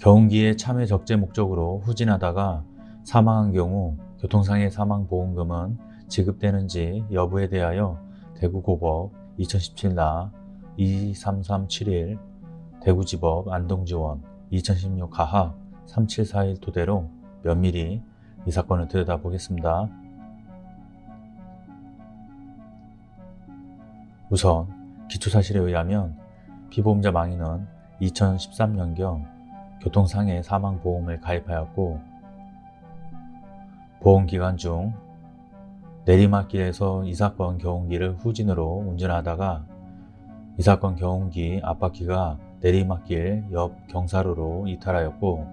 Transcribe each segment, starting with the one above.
경운기에 참여 적재 목적으로 후진하다가 사망한 경우 교통상해 사망보험금은 지급되는지 여부에 대하여 대구고법 2017나 23371 대구지법 안동지원 2016 가하 3741 토대로 면밀히 이 사건을 들여다보겠습니다. 우선 기초사실에 의하면 피보험자 망인은 2013년경 교통상해 사망보험을 가입하였고 보험기간 중 내리막길에서 이 사건 경운기를 후진으로 운전하다가 이 사건 경운기 앞바퀴가 내리막길 옆 경사로로 이탈하였고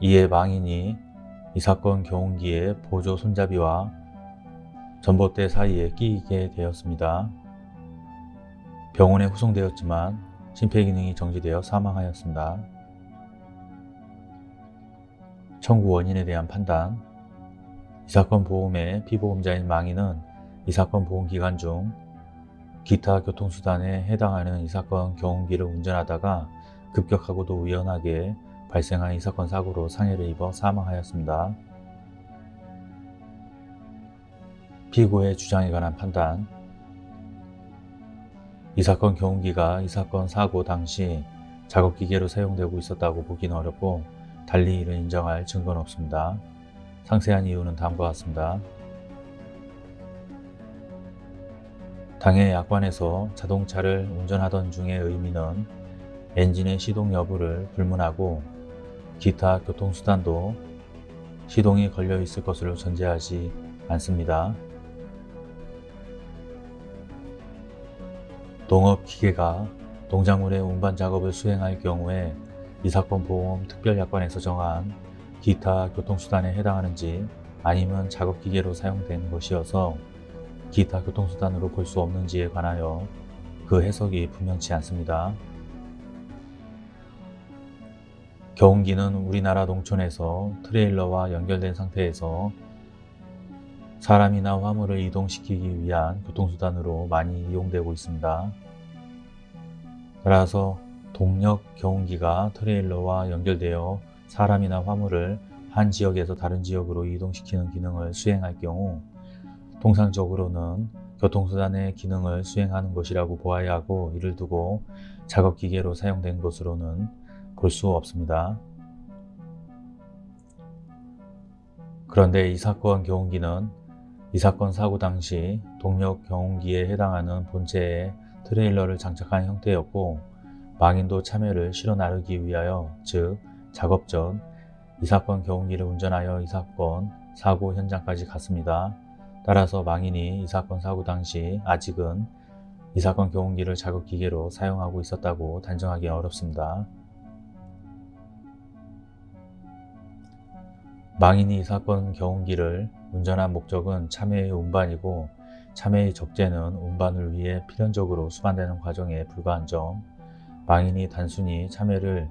이에 망인이 이 사건 경운기의 보조 손잡이와 전봇대 사이에 끼이게 되었습니다. 병원에 후송되었지만 심폐기능이 정지되어 사망하였습니다. 청구 원인에 대한 판단 이 사건 보험의 피보험자인 망인은 이 사건 보험 기간 중 기타 교통수단에 해당하는 이 사건 경운기를 운전하다가 급격하고도 우연하게 발생한 이 사건 사고로 상해를 입어 사망하였습니다. 피고의 주장에 관한 판단 이 사건 경운기가 이 사건 사고 당시 작업기계로 사용되고 있었다고 보기는 어렵고 달리 이를 인정할 증거는 없습니다. 상세한 이유는 다음과 같습니다. 당해 약관에서 자동차를 운전하던 중의 의미는 엔진의 시동 여부를 불문하고 기타 교통수단도 시동이 걸려 있을 것으로 전제하지 않습니다. 농업기계가 농작물의 운반 작업을 수행할 경우에 이 사건 보험 특별약관에서 정한 기타 교통수단에 해당하는지 아니면 작업기계로 사용된 것이어서 기타 교통수단으로 볼 수 없는지에 관하여 그 해석이 분명치 않습니다. 경운기는 우리나라 농촌에서 트레일러와 연결된 상태에서 사람이나 화물을 이동시키기 위한 교통수단으로 많이 이용되고 있습니다. 따라서 동력 경운기가 트레일러와 연결되어 사람이나 화물을 한 지역에서 다른 지역으로 이동시키는 기능을 수행할 경우 통상적으로는 교통수단의 기능을 수행하는 것이라고 보아야 하고 이를 두고 작업기계로 사용된 것으로는 볼 수 없습니다. 그런데 이 사건 경운기는 이 사건 사고 당시 동력 경운기에 해당하는 본체에 트레일러를 장착한 형태였고 망인도 참여를 실어 나르기 위하여 즉 작업 전 이 사건 경운기를 운전하여 이 사건 사고 현장까지 갔습니다. 따라서 망인이 이 사건 사고 당시 아직은 이 사건 경운기를 작업기계로 사용하고 있었다고 단정하기 어렵습니다. 망인이 이 사건 경운기를 운전한 목적은 참여의 운반이고 참여의 적재는 운반을 위해 필연적으로 수반되는 과정에 불과한 점 망인이 단순히 참여를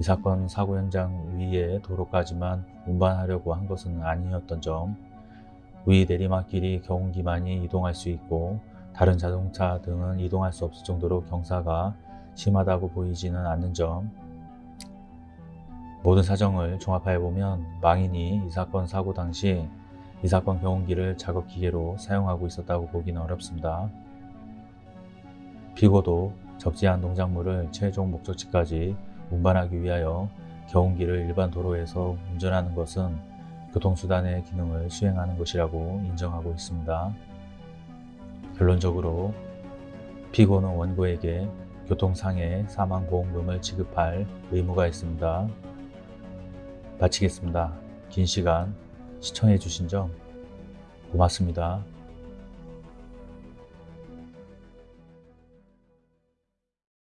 이 사건 사고 현장 위의 도로까지만 운반하려고 한 것은 아니었던 점 위 내리막길이 경운기만이 이동할 수 있고 다른 자동차 등은 이동할 수 없을 정도로 경사가 심하다고 보이지는 않는 점 모든 사정을 종합하여 보면 망인이 이 사건 사고 당시 이 사건 경운기를 작업기계로 사용하고 있었다고 보기는 어렵습니다. 피고도 적재한 농작물을 최종 목적지까지 운반하기 위하여 경운기를 일반 도로에서 운전하는 것은 교통수단의 기능을 수행하는 것이라고 인정하고 있습니다. 결론적으로 피고는 원고에게 교통상해 사망보험금을 지급할 의무가 있습니다. 마치겠습니다. 긴 시간 시청해 주신 점 고맙습니다.